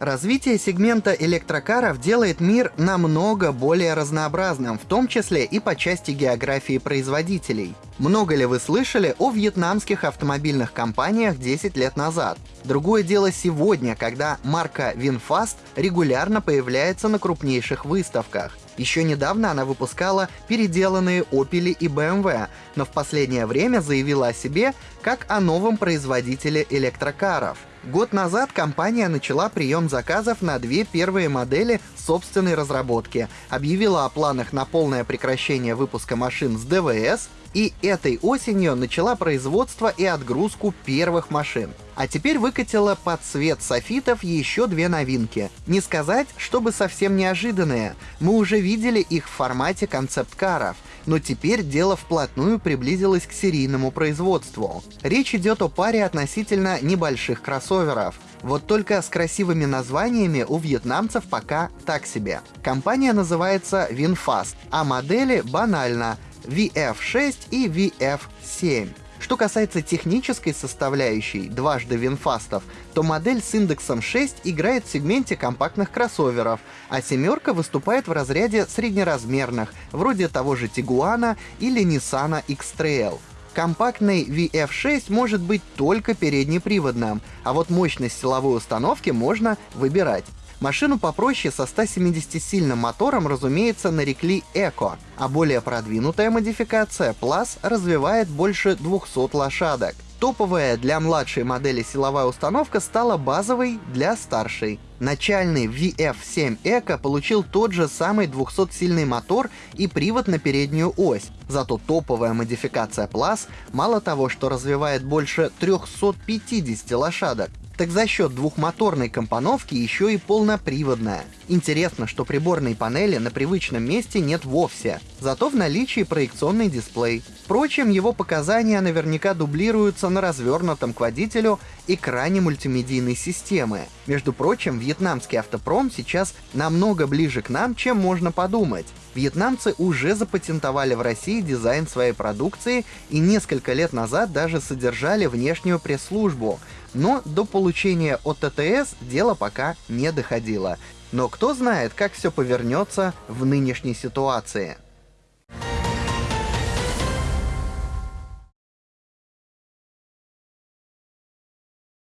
Развитие сегмента электрокаров делает мир намного более разнообразным, в том числе и по части географии производителей. Много ли вы слышали о вьетнамских автомобильных компаниях 10 лет назад? Другое дело сегодня, когда марка VinFast регулярно появляется на крупнейших выставках. Еще недавно она выпускала переделанные Opel и BMW, но в последнее время заявила о себе как о новом производителе электрокаров. Год назад компания начала прием заказов на две первые модели собственной разработки, объявила о планах на полное прекращение выпуска машин с ДВС и этой осенью начала производство и отгрузку первых машин. А теперь выкатила под цвет софитов еще две новинки. Не сказать, чтобы совсем неожиданные. Мы уже видели их в формате концепт-каров — но теперь дело вплотную приблизилось к серийному производству. Речь идет о паре относительно небольших кроссоверов. Вот только с красивыми названиями у вьетнамцев пока так себе. Компания называется VinFast, а модели банально VF6 и VF7. Что касается технической составляющей, дважды винфастов, то модель с индексом 6 играет в сегменте компактных кроссоверов, а семерка выступает в разряде среднеразмерных, вроде того же Тигуана или Nissan X-Trail. Компактный VF6 может быть только переднеприводным, а вот мощность силовой установки можно выбирать. Машину попроще со 170-сильным мотором, разумеется, нарекли Эко, а более продвинутая модификация Plus развивает больше 200 лошадок. Топовая для младшей модели силовая установка стала базовой для старшей. Начальный VF7 Eco получил тот же самый 200-сильный мотор и привод на переднюю ось. Зато топовая модификация Plus мало того, что развивает больше 350 лошадок, так за счет двухмоторной компоновки еще и полноприводная. Интересно, что приборной панели на привычном месте нет вовсе, зато в наличии проекционный дисплей. Впрочем, его показания наверняка дублируются на развернутом к водителю экране мультимедийной системы. Между прочим, вьетнамский автопром сейчас намного ближе к нам, чем можно подумать. Вьетнамцы уже запатентовали в России дизайн своей продукции и несколько лет назад даже содержали внешнюю пресс-службу, но до получения ОТТС дело пока не доходило. Но кто знает, как все повернется в нынешней ситуации.